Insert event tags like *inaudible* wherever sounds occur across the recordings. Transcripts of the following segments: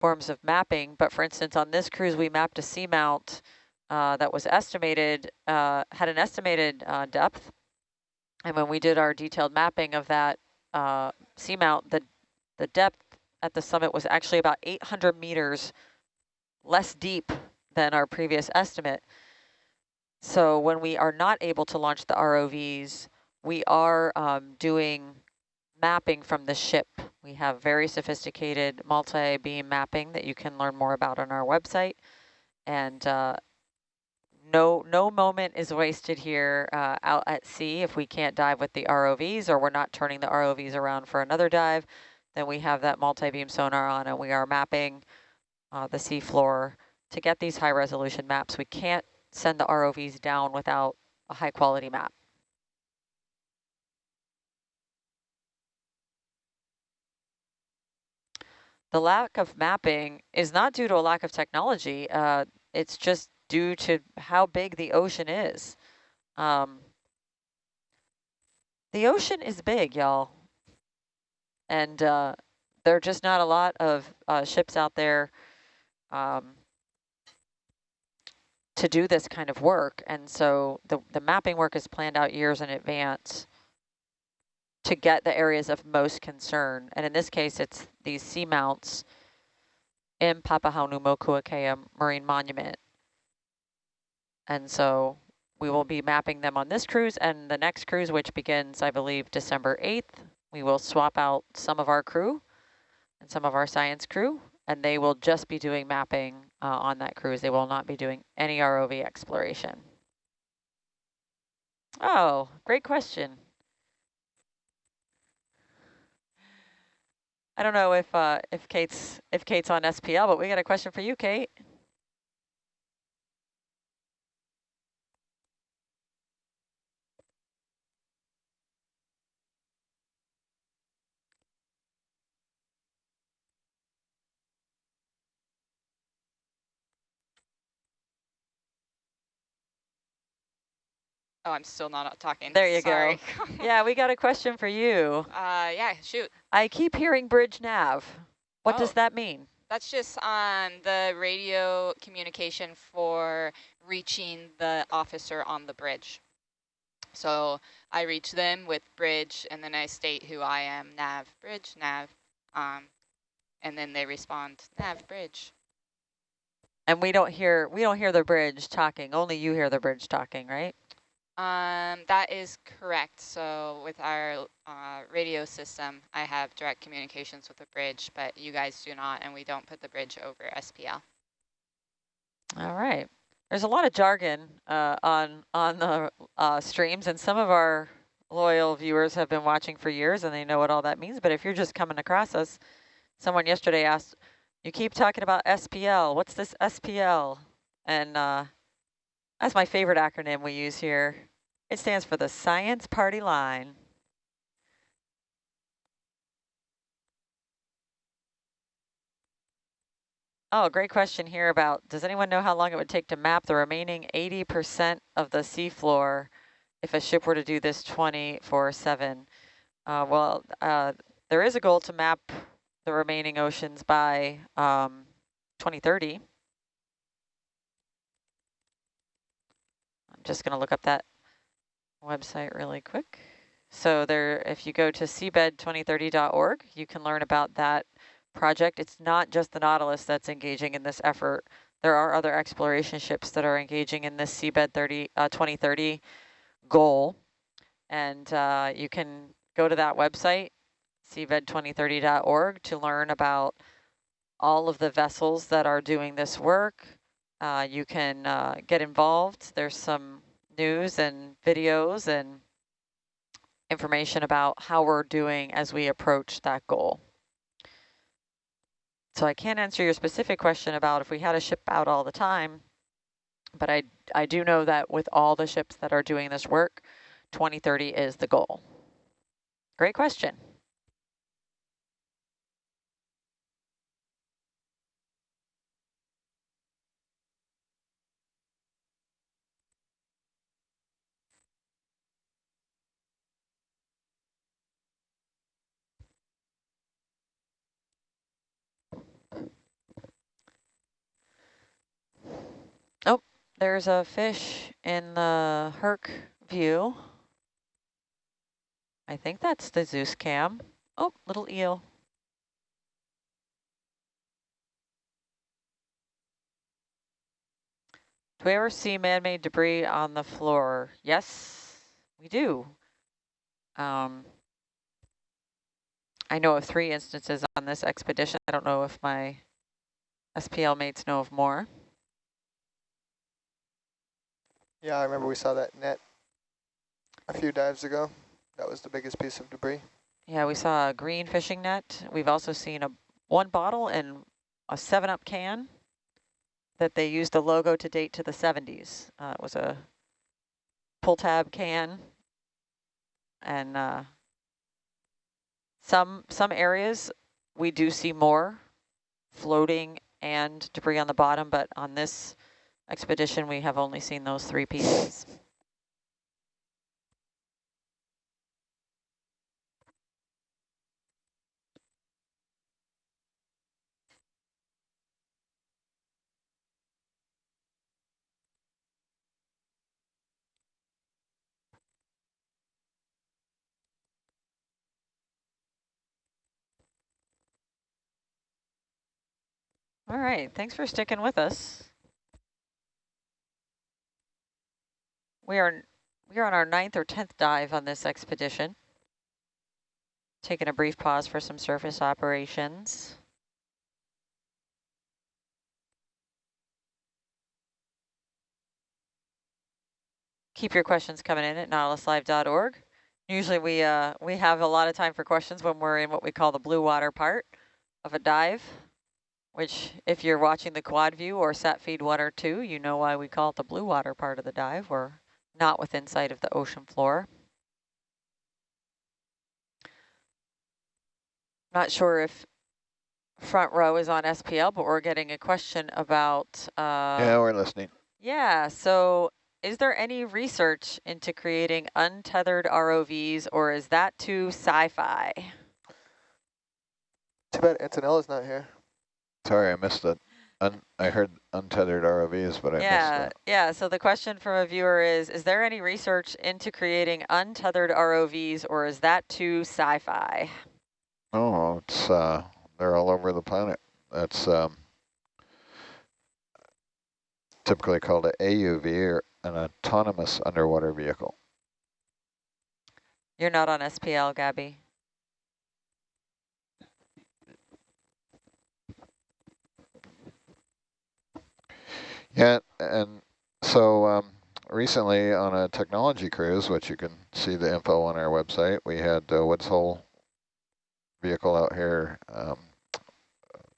forms of mapping. But for instance, on this cruise, we mapped a seamount uh, that was estimated, uh, had an estimated uh, depth. And when we did our detailed mapping of that uh, seamount, the, the depth at the summit was actually about 800 meters less deep than our previous estimate. So when we are not able to launch the ROVs, we are um, doing mapping from the ship. We have very sophisticated multi-beam mapping that you can learn more about on our website. And uh, no, no moment is wasted here uh, out at sea if we can't dive with the ROVs or we're not turning the ROVs around for another dive, then we have that multi-beam sonar on and we are mapping uh, the seafloor to get these high resolution maps. We can't send the ROVs down without a high quality map. The lack of mapping is not due to a lack of technology. Uh, it's just due to how big the ocean is. Um, the ocean is big, y'all. And uh, there are just not a lot of uh, ships out there um, to do this kind of work. And so the, the mapping work is planned out years in advance to get the areas of most concern. And in this case, it's these seamounts in Papahanaumokuakea Marine Monument. And so we will be mapping them on this cruise and the next cruise, which begins, I believe, December 8th. We will swap out some of our crew and some of our science crew and they will just be doing mapping uh, on that cruise. They will not be doing any ROV exploration. Oh, great question. I don't know if uh, if Kate's if Kate's on SPL, but we got a question for you, Kate. Oh, I'm still not talking. There you Sorry. go. *laughs* *laughs* yeah, we got a question for you. Uh, yeah, shoot. I keep hearing bridge nav. What oh, does that mean? That's just on the radio communication for reaching the officer on the bridge. So I reach them with bridge, and then I state who I am, nav, bridge, nav, um, and then they respond, nav, bridge. And we don't hear we don't hear the bridge talking. Only you hear the bridge talking, right? Um, that is correct. So with our uh, radio system, I have direct communications with the bridge, but you guys do not, and we don't put the bridge over SPL. All right. There's a lot of jargon uh, on on the uh, streams, and some of our loyal viewers have been watching for years, and they know what all that means. But if you're just coming across us, someone yesterday asked, you keep talking about SPL. What's this SPL? And uh, that's my favorite acronym we use here. It stands for the Science Party Line. Oh, great question here about, does anyone know how long it would take to map the remaining 80% of the seafloor if a ship were to do this 24-7? Uh, well, uh, there is a goal to map the remaining oceans by um, 2030. I'm just going to look up that website really quick. So there, if you go to seabed2030.org, you can learn about that project. It's not just the Nautilus that's engaging in this effort. There are other exploration ships that are engaging in this seabed 30, uh, 2030 goal. And uh, you can go to that website, seabed2030.org, to learn about all of the vessels that are doing this work. Uh, you can uh, get involved. There's some news and videos and information about how we're doing as we approach that goal. So I can't answer your specific question about if we had a ship out all the time, but I, I do know that with all the ships that are doing this work, 2030 is the goal. Great question. There's a fish in the Herc view. I think that's the Zeus cam. Oh, little eel. Do we ever see man-made debris on the floor? Yes, we do. Um, I know of three instances on this expedition. I don't know if my SPL mates know of more. Yeah, I remember we saw that net a few dives ago. That was the biggest piece of debris. Yeah, we saw a green fishing net. We've also seen a one bottle and a 7-Up can that they used the logo to date to the 70s. Uh, it was a pull tab can. And uh, some some areas we do see more floating and debris on the bottom, but on this expedition we have only seen those three pieces. All right, thanks for sticking with us. We are we are on our ninth or tenth dive on this expedition. Taking a brief pause for some surface operations. Keep your questions coming in at nautiluslive.org. Usually we uh, we have a lot of time for questions when we're in what we call the blue water part of a dive which if you're watching the quad view or sat feed one or two, you know why we call it the blue water part of the dive. We're not within sight of the ocean floor. Not sure if front row is on SPL, but we're getting a question about... Uh, yeah, we're listening. Yeah, so is there any research into creating untethered ROVs or is that too sci-fi? Too bad Antonella's not here. Sorry, I missed it. Un I heard untethered ROVs, but I yeah, missed that. Yeah, so the question from a viewer is, is there any research into creating untethered ROVs or is that too sci-fi? Oh, it's uh, they're all over the planet. That's um, typically called an AUV or an autonomous underwater vehicle. You're not on SPL, Gabby. Yeah, and so um, recently on a technology cruise, which you can see the info on our website, we had the Woods Hole vehicle out here. Um,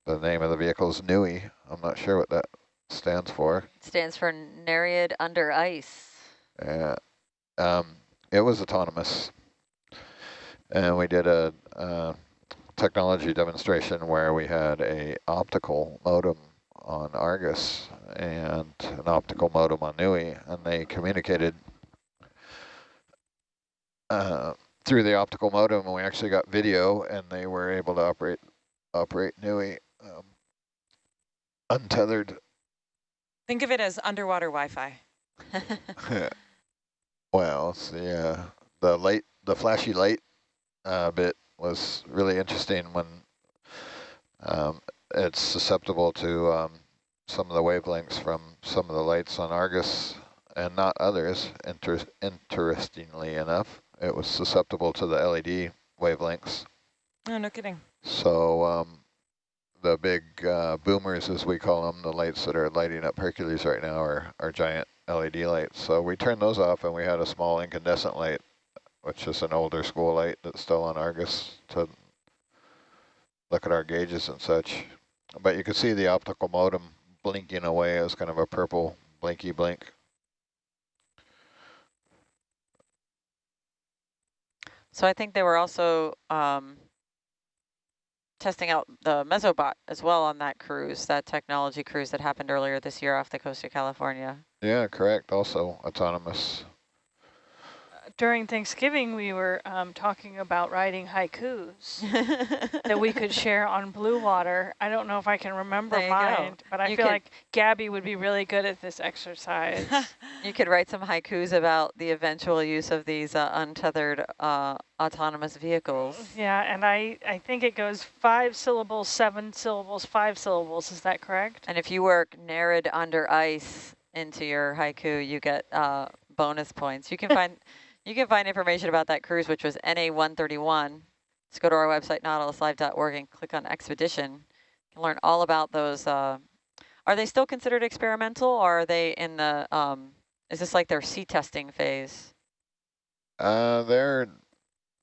the name of the vehicle is NUI. I'm not sure what that stands for. It stands for Nereid Under Ice. Yeah, um, it was autonomous. And we did a, a technology demonstration where we had a optical modem on Argus and an optical modem on NUI, and they communicated uh, through the optical modem, and we actually got video, and they were able to operate operate NUI um, untethered. Think of it as underwater Wi-Fi. *laughs* well, it's the uh, the light, the flashy light uh, bit was really interesting when um, it's susceptible to um, some of the wavelengths from some of the lights on Argus and not others. Inter interestingly enough, it was susceptible to the LED wavelengths. Oh, no kidding. So um, the big uh, boomers, as we call them, the lights that are lighting up Hercules right now are, are giant LED lights. So we turned those off and we had a small incandescent light, which is an older school light that's still on Argus to look at our gauges and such. But you can see the optical modem blinking away as kind of a purple blinky blink. So I think they were also um, testing out the Mesobot as well on that cruise, that technology cruise that happened earlier this year off the coast of California. Yeah, correct. Also autonomous. During Thanksgiving, we were um, talking about writing haikus *laughs* that we could share on Blue Water. I don't know if I can remember you go. mine, but I You feel could- like Gabby would be really good at this exercise. *laughs* You could write some haikus about the eventual use of these uh, untethered uh, autonomous vehicles. yeah, and I, I think it goes five syllables, seven syllables, five syllables. Is that correct? And if you work Nereid under ice into your haiku, you get uh, bonus points. You can *laughs* find you can find information about that cruise, which was NA131. Just go to our website, nautiluslive.org, and click on expedition. You can learn all about those. Uh, are they still considered experimental, or are they in the? Um, is this like their sea testing phase? Uh, they're,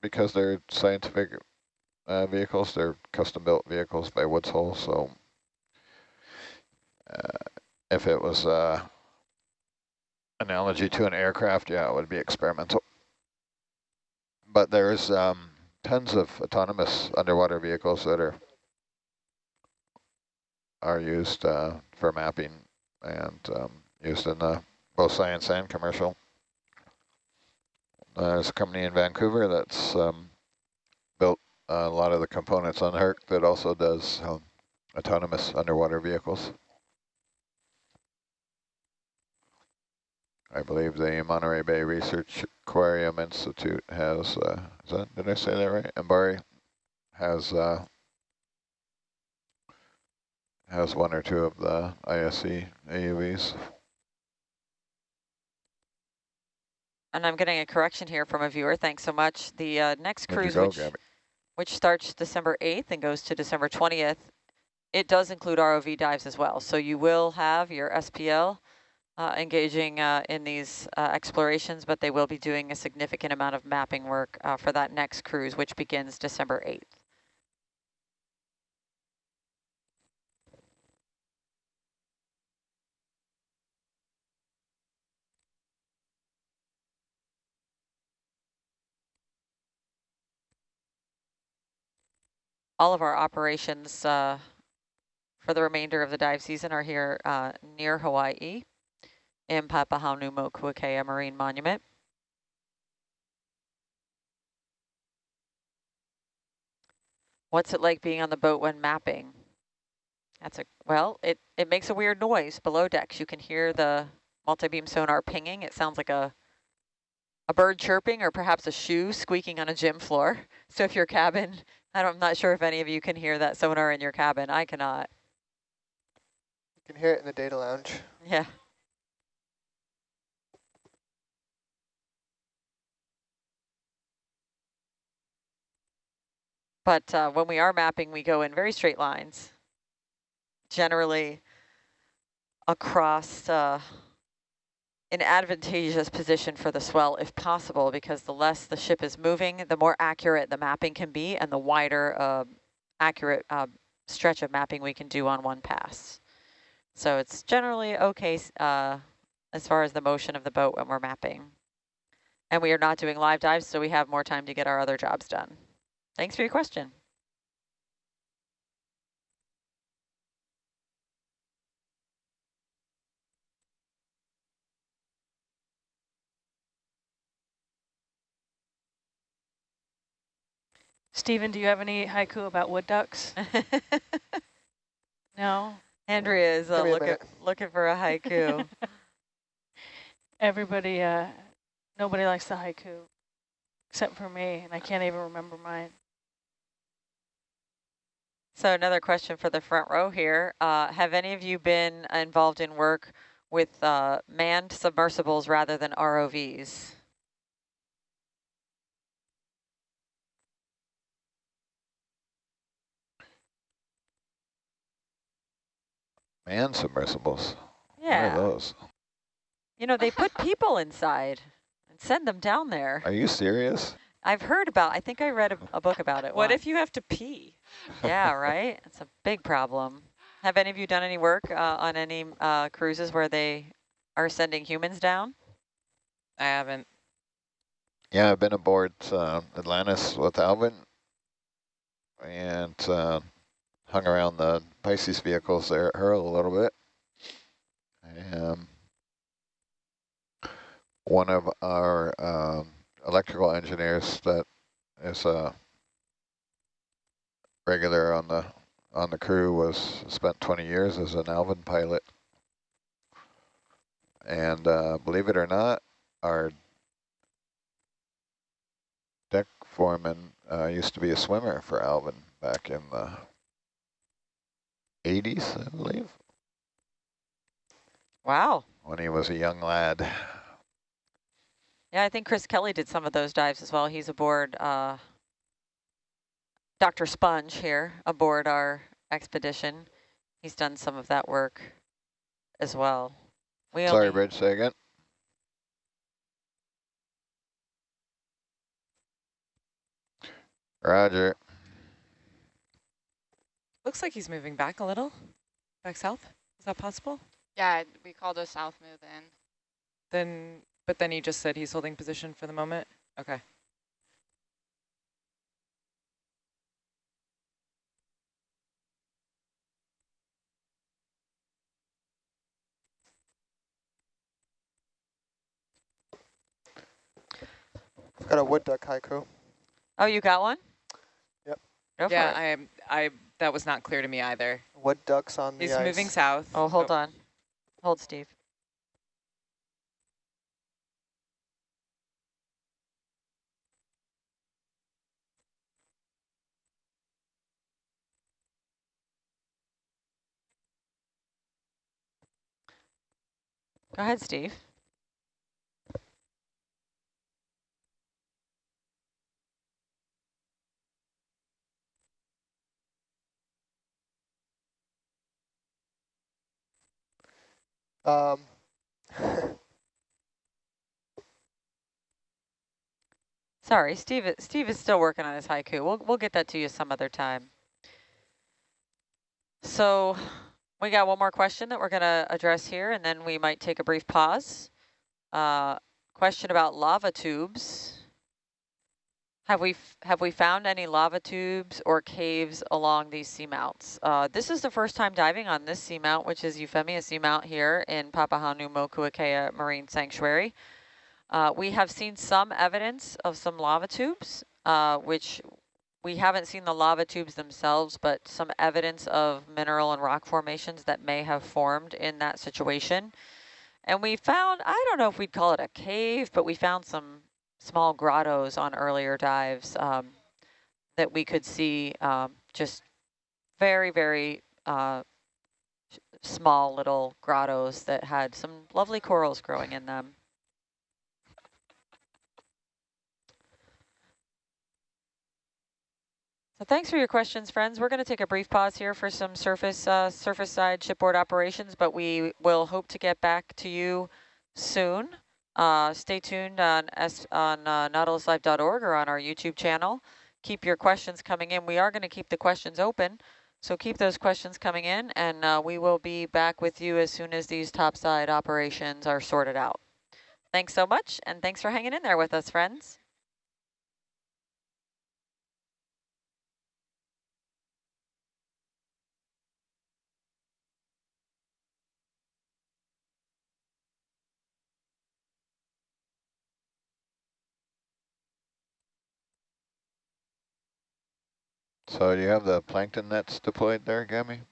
because they're scientific uh, vehicles, they're custom-built vehicles by Woods Hole, so uh, if it was uh, analogy to an aircraft, yeah, it would be experimental. But there's um, tons of autonomous underwater vehicles that are are used uh, for mapping and um, used in the both science and commercial. Uh, there's a company in Vancouver that's um, built a lot of the components on Herc that also does um, autonomous underwater vehicles. I believe the Monterey Bay Research Aquarium Institute has, uh, is that, did I say that right? Mbari has uh, has one or two of the ISE AUVs. And I'm getting a correction here from a viewer. Thanks so much. The uh, next cruise, go, which Gabby? which starts December 8th and goes to December 20th, it does include ROV dives as well. So you will have your SPL uh, engaging uh, in these uh, explorations, but they will be doing a significant amount of mapping work uh, for that next cruise, which begins December 8th. All of our operations uh, for the remainder of the dive season are here uh, near Hawaii in Papahanaumokuakea Marine Monument. What's it like being on the boat when mapping? That's a, well, it, it makes a weird noise below decks. You can hear the multi-beam sonar pinging. It sounds like a, a bird chirping or perhaps a shoe squeaking on a gym floor. *laughs* So if your cabin, I don't, I'm not sure if any of you can hear that sonar in your cabin. I cannot. You can hear it in the data lounge. Yeah. But uh, when we are mapping, we go in very straight lines, generally across uh, an advantageous position for the swell if possible, because the less the ship is moving, the more accurate the mapping can be and the wider uh, accurate uh, stretch of mapping we can do on one pass. So it's generally okay uh, as far as the motion of the boat when we're mapping. And we are not doing live dives, so we have more time to get our other jobs done. Thanks for your question. Stephen, do you have any haiku about wood ducks? *laughs* No? Andrea is uh, Give me a looking, looking for a haiku. *laughs* Everybody, uh, nobody likes the haiku except for me, and I can't even remember mine. So another question for the front row here. Uh, have any of you been involved in work with uh, manned submersibles rather than ROVs? Man submersibles. What Yeah. are those? You know, they put people inside and send them down there. Are you serious? I've heard about, I think I read a, a book about it What once. if you have to pee? Yeah, *laughs* right? It's a big problem. Have any of you done any work uh, on any uh, cruises where they are sending humans down? I haven't. Yeah, I've been aboard uh, Atlantis with Alvin and uh, hung around the Pisces vehicles there at Hurl a little bit. Um, one of our um, electrical engineers that is a regular on the on the crew was spent 20 years as an Alvin pilot. And uh, believe it or not, our deck foreman uh, used to be a swimmer for Alvin back in the 80s, I believe, Wow. when he was a young lad. Yeah, I think Chris Kelly did some of those dives as well. He's aboard uh, Dr. Sponge here aboard our expedition. He's done some of that work as well. We Sorry, Bridge, say again. Roger. Looks like he's moving back a little, back south. Is that possible? Yeah, we called a south move in. Then, but then he just said he's holding position for the moment. Okay. Got a wood duck haiku. Oh, you got one? Yep. Go yeah. I am. I that was not clear to me either. Wood ducks on the He's ice. moving south. oh, hold oh. on. Hold, Steve. Go ahead, Steve. Um, Sorry, Steve. Steve is still working on his haiku. We'll we'll get that to you some other time. So we got one more question that we're going to address here, and then we might take a brief pause. Uh, question about lava tubes. Have we have we found any lava tubes or caves along these seamounts? Uh, this is the first time diving on this seamount, which is Euphemia Seamount here in Papahanaumokuakea Marine Sanctuary. Uh, we have seen some evidence of some lava tubes, uh, which we haven't seen the lava tubes themselves, but some evidence of mineral and rock formations that may have formed in that situation. And we found, I don't know if we'd call it a cave, but we found some small grottos on earlier dives um, that we could see um, just very, very uh, small little grottos that had some lovely corals growing in them. So thanks for your questions, friends. We're going to take a brief pause here for some surface uh, surface side shipboard operations, but we will hope to get back to you soon. Uh, stay tuned on S on uh, or on our YouTube channel. Keep your questions coming in. We are going to keep the questions open, so keep those questions coming in, and uh, we will be back with you as soon as these topside operations are sorted out. Thanks so much, and thanks for hanging in there with us, friends. So you have the plankton nets deployed there, Gammy?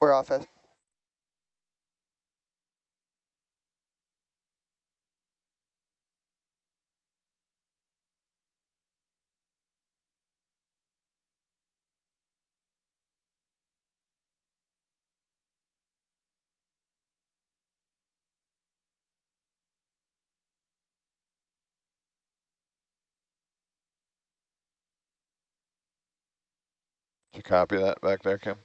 We're off it. You copy that back there, Kim?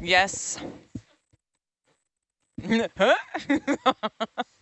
Yes. *laughs* Huh? *laughs*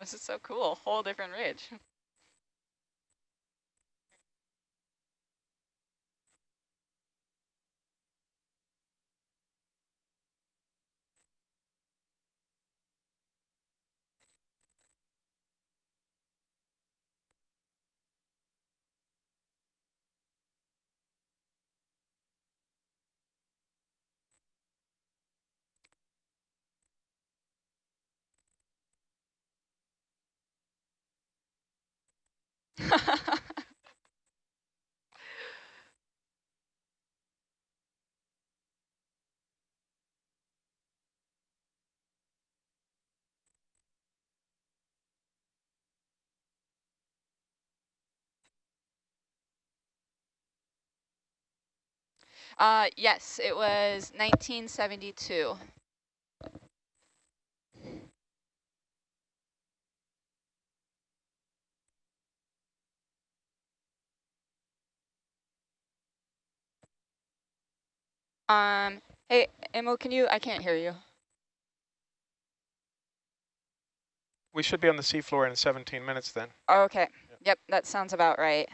This is so cool. Whole different ridge. *laughs* uh, yes, it was 1972. Um, hey, Emil, can you, I can't hear you. We should be on the seafloor in 17 minutes then. Okay. Yep, that sounds about right.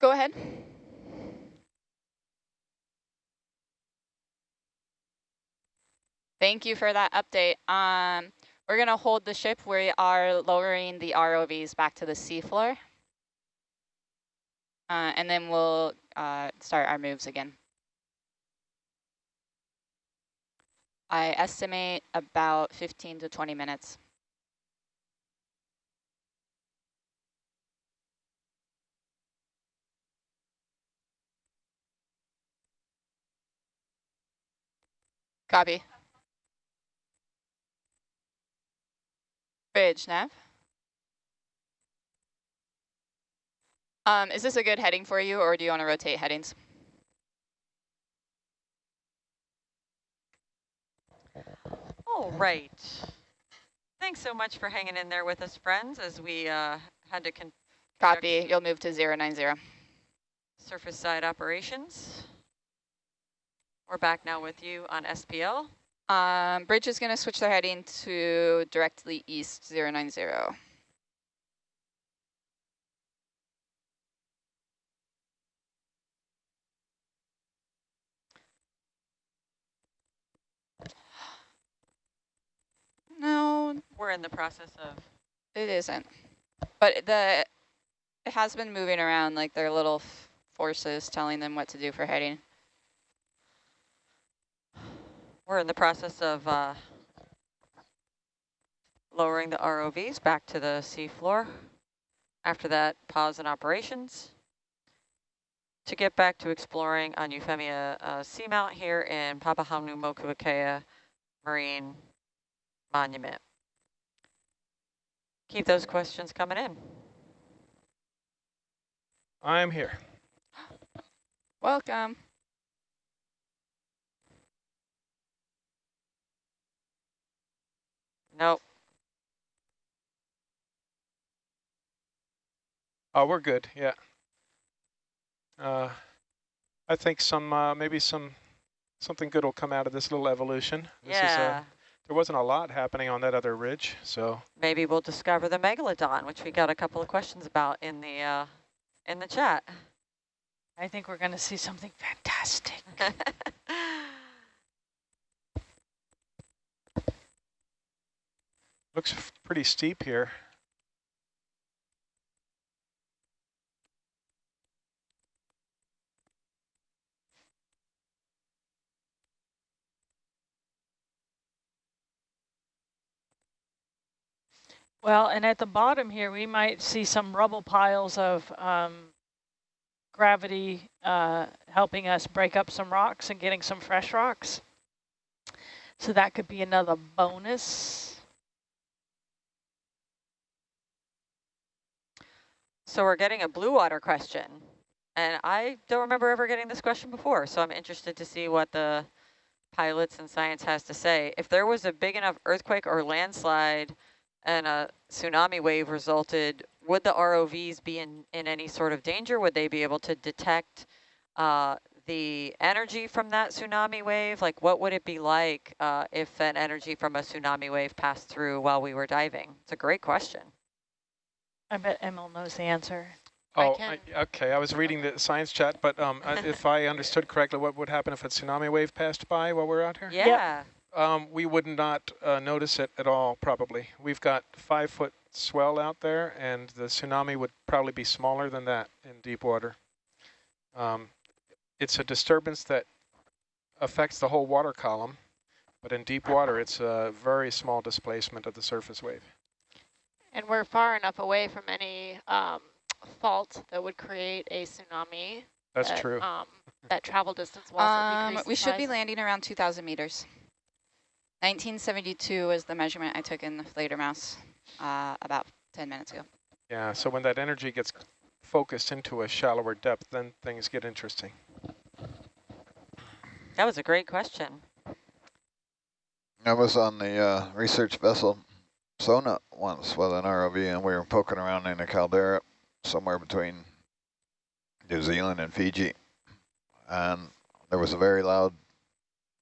Go ahead. Thank you for that update. Um, we're going to hold the ship. We are lowering the ROVs back to the seafloor. Uh, and then we'll uh, start our moves again. I estimate about 15 to 20 minutes. Copy. Bridge, nav. Um, is this a good heading for you, or do you want to rotate headings? All right. Thanks so much for hanging in there with us, friends, as we uh, had to con Copy. You'll move to 090. surface side operations. We're back now with you on SPL. Um, bridge is going to switch their heading to directly east 090. No, we're in the process of. It isn't. But the it has been moving around like their little forces telling them what to do for heading. We're in the process of uh, lowering the ROVs back to the seafloor. After that, pause in operations to get back to exploring on Euphemia uh, Seamount here in Papahanaumokuakea Marine Monument. Keep those questions coming in. I'm here. Welcome. Nope. Oh, we're good. Yeah. Uh, I think some uh, maybe some something good will come out of this little evolution. This Is, uh, yeah. there wasn't a lot happening on that other ridge, so Maybe we'll discover the megalodon, which we got a couple of questions about in the uh, in the chat. I think we're going to see something fantastic. *laughs* looks pretty steep here. Well, and at the bottom here, we might see some rubble piles of um, gravity uh, helping us break up some rocks and getting some fresh rocks. So that could be another bonus. So we're getting a blue water question. And I don't remember ever getting this question before, so I'm interested to see what the pilots and science has to say. If there was a big enough earthquake or landslide and a tsunami wave resulted, would the ROVs be in, in any sort of danger? Would they be able to detect uh, the energy from that tsunami wave? Like what would it be like uh, if an energy from a tsunami wave passed through while we were diving? It's a great question. I bet Emil knows the answer. Oh, can- I, okay. I was reading the science chat, but um, *laughs* if I understood correctly, what would happen if a tsunami wave passed by while we're out here? Yeah. Um, we would not uh, notice it at all, probably. We've got five foot swell out there, and the tsunami would probably be smaller than that in deep water. Um, it's a disturbance that affects the whole water column, but in deep water, it's a very small displacement of the surface wave. And we're far enough away from any um, fault that would create a tsunami. That's that, true. Um, that travel distance wasn't Um, we should be landing around 2,000 meters. 1972 was the measurement I took in the Fledermaus uh, about 10 minutes ago. Yeah, so when that energy gets focused into a shallower depth, then things get interesting. That was a great question. I was on the uh, research vessel Sonne once with an ROV, and we were poking around in a caldera somewhere between New Zealand and Fiji. And there was a very loud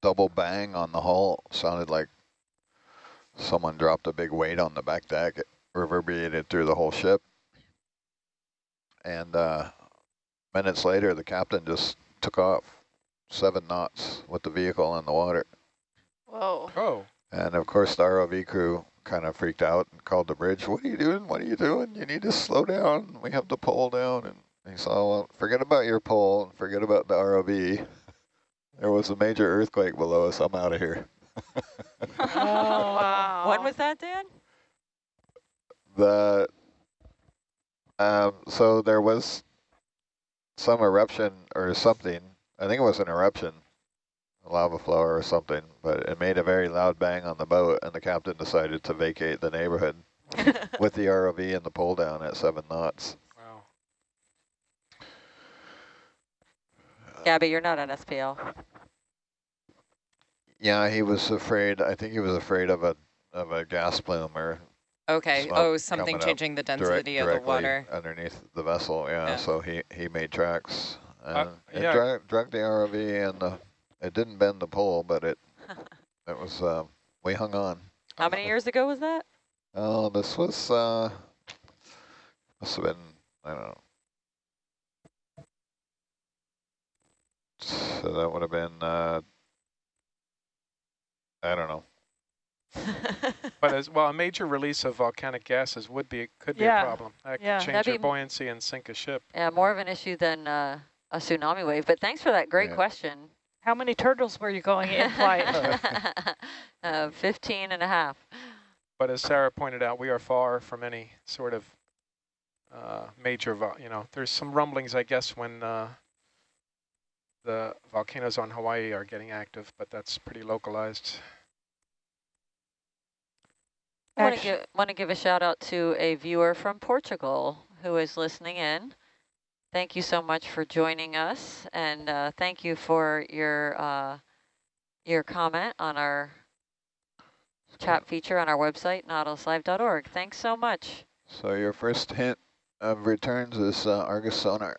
double bang on the hull. Sounded like someone dropped a big weight on the back deck. It reverberated through the whole ship. And uh, minutes later, the captain just took off seven knots with the vehicle in the water. Whoa. Oh, And of course, the ROV crew kind of freaked out and called the bridge. What are you doing? What are you doing? You need to slow down. We have the pole down. And he said, well, forget about your pole and forget about the ROV. *laughs* There was a major earthquake below us. I'm out of here. Oh, wow. When was that, Dan? The um, so there was some eruption or something. I think it was an eruption, a lava flow or something, but it made a very loud bang on the boat, and the captain decided to vacate the neighborhood *laughs* with the ROV and the pull down at seven knots. wow. Gabby, you're not on SPL. Yeah, he was afraid. I think he was afraid of a of a gas plume or Okay. Oh, something changing the direct, density of the water. underneath the vessel. Yeah, Yeah. so he he made tracks uh, and it yeah. dra dragged the ROV and the it didn't bend the pole, but it it was um, we hung on. How many years ago was that? Oh, this was uh must have been I don't know. So that would have been uh I don't know. *laughs* But as well, a major release of volcanic gases would be could be Yeah. a problem. That Yeah. could change That'd your buoyancy and sink a ship. yeah, more of an issue than uh, a tsunami wave. But thanks for that great Yeah. question. How many turtles were you going in flight? *laughs* uh, 15 and a half. But as Sarah pointed out, we are far from any sort of uh, major, you know, there's some rumblings, I guess, when uh, the volcanoes on Hawaii are getting active, but that's pretty localized. I want to give, want to give a shout out to a viewer from Portugal who is listening in. Thank you so much for joining us, and uh, thank you for your uh, your comment on our chat feature on our website, nautiluslive.org. Thanks so much. So your first hint of returns is uh, Argus sonar.